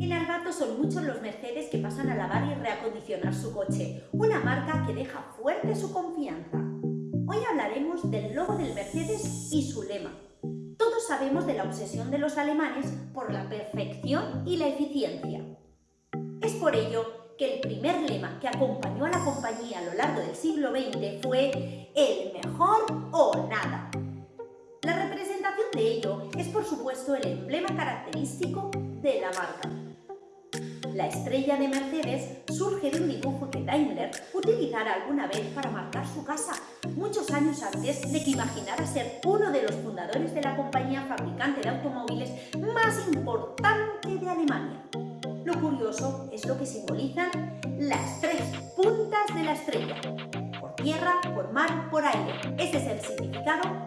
En Albato son muchos los Mercedes que pasan a lavar y reacondicionar su coche, una marca que deja fuerte su confianza. Hoy hablaremos del logo del Mercedes y su lema. Todos sabemos de la obsesión de los alemanes por la perfección y la eficiencia. Es por ello que el primer lema que acompañó a la compañía a lo largo del siglo XX fue el mejor o nada. La representación de ello es por supuesto el emblema característico de la marca. La estrella de Mercedes surge de un dibujo que Daimler utilizara alguna vez para marcar su casa, muchos años antes de que imaginara ser uno de los fundadores de la compañía fabricante de automóviles más importante de Alemania. Lo curioso es lo que simbolizan las tres puntas de la estrella. Por tierra, por mar, por aire. Ese es el significado